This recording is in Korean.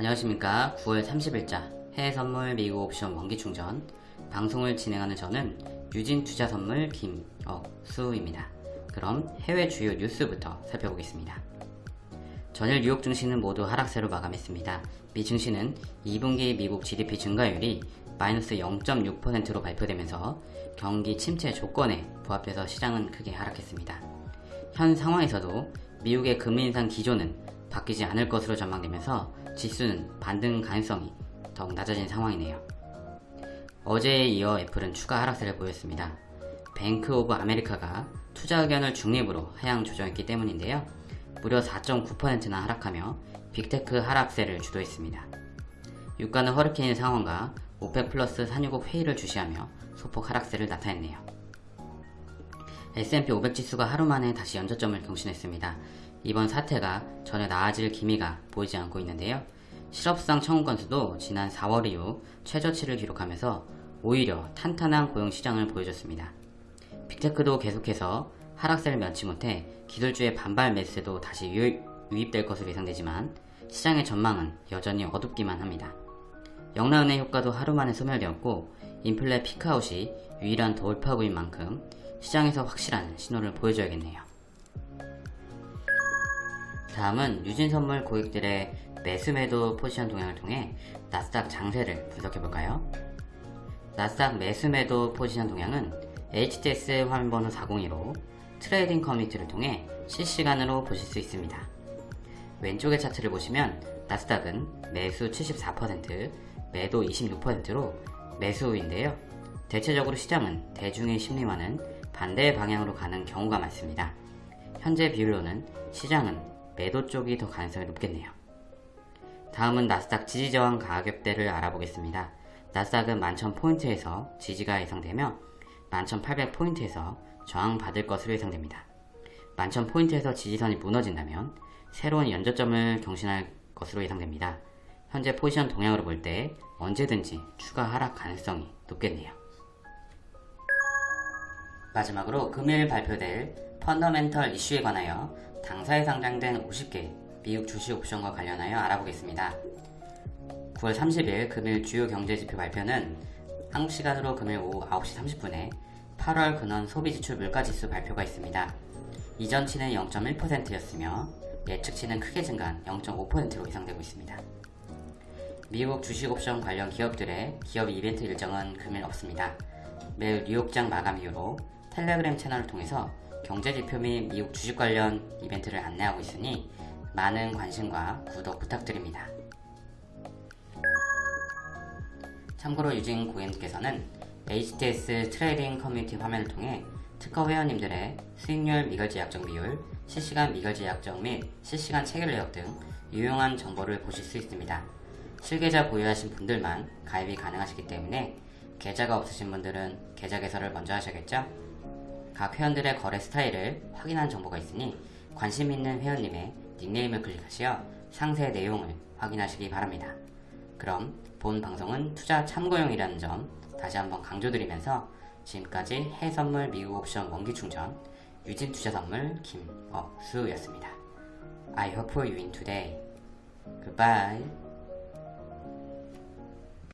안녕하십니까. 9월 30일자 해외선물 미국 옵션 원기충전. 방송을 진행하는 저는 유진투자선물 김억수입니다. 그럼 해외 주요 뉴스부터 살펴보겠습니다. 전일 뉴욕 증시는 모두 하락세로 마감했습니다. 미 증시는 2분기 미국 GDP 증가율이 마이너스 0.6%로 발표되면서 경기 침체 조건에 부합해서 시장은 크게 하락했습니다. 현 상황에서도 미국의 금리 인상 기조는 바뀌지 않을 것으로 전망되면서 지수는 반등 가능성이 더욱 낮아진 상황이네요. 어제에 이어 애플은 추가 하락세를 보였습니다. 뱅크 오브 아메리카가 투자 의견을 중립으로 하향 조정했기 때문인데요. 무려 4.9%나 하락하며 빅테크 하락세를 주도했습니다. 유가는 허리케인 상황과 오펙 플러스 산유국 회의를 주시하며 소폭 하락세를 나타냈네요. S&P 500 지수가 하루 만에 다시 연저점을 경신했습니다. 이번 사태가 전혀 나아질 기미가 보이지 않고 있는데요. 실업상 청구 건수도 지난 4월 이후 최저치를 기록하면서 오히려 탄탄한 고용시장을 보여줬습니다. 빅테크도 계속해서 하락세를 면치 못해 기술주의 반발 매수세도 다시 유입, 유입될 것으로 예상되지만 시장의 전망은 여전히 어둡기만 합니다. 영라은행 효과도 하루 만에 소멸되었고 인플레 peak out이 유일한 돌파구인 만큼 시장에서 확실한 신호를 보여줘야겠네요. 다음은 유진선물 고객들의 매수매도 포지션 동향을 통해 나스닥 장세를 분석해볼까요? 나스닥 매수매도 포지션 동향은 HTS 화면번호 402로 trading 커뮤니티를 통해 실시간으로 보실 수 있습니다. 왼쪽의 차트를 보시면 나스닥은 매수 74%, 매도 26%로 매수인데요. 대체적으로 시장은 대중의 심리와는 반대의 방향으로 가는 경우가 많습니다. 현재 비율로는 시장은 매도 쪽이 더 가능성이 높겠네요. 다음은 나스닥 지지저항 가격대를 알아보겠습니다. 나스닥은 11,000포인트에서 지지가 예상되며 11,800포인트에서 저항받을 것으로 예상됩니다. 11,000포인트에서 지지선이 무너진다면 새로운 연저점을 경신할 것으로 예상됩니다. 현재 포지션 동향으로 볼 때 언제든지 추가 하락 가능성이 높겠네요. 마지막으로 금일 발표될 펀더멘털 이슈에 관하여 당사에 상장된 50개 미국 주식 옵션과 관련하여 알아보겠습니다. 9월 30일 금일 주요 경제지표 발표는 한국 시간으로 금일 오후 9시 30분에 8월 근원 소비지출 물가지수 발표가 있습니다. 이전치는 0.1%였으며 예측치는 크게 증가한 0.5%로 예상되고 있습니다. 미국 주식 옵션 관련 기업들의 기업 이벤트 일정은 금일 없습니다. 매일 뉴욕장 마감 이후로 텔레그램 채널을 통해서 경제지표 및 미국 주식 관련 이벤트를 안내하고 있으니 많은 관심과 구독 부탁드립니다. 참고로 유진 고객님께서는 HTS trading 커뮤니티 화면을 통해 트커 회원님들의 수익률 미결제 약정 비율, 실시간 미결제 약정 및 실시간 체결 내역 등 유용한 정보를 보실 수 있습니다. 실계좌 보유하신 분들만 가입이 가능하시기 때문에 계좌가 없으신 분들은 계좌 개설을 먼저 하셔야겠죠? 각 회원들의 거래 스타일을 확인한 정보가 있으니 관심 있는 회원님의 닉네임을 클릭하시어 상세 내용을 확인하시기 바랍니다. 그럼 본 방송은 투자 참고용이라는 점 다시 한번 강조드리면서 지금까지 해선물 미국 옵션 원기 충전 유진 투자 선물 김억수였습니다. I hope you win today. Goodbye.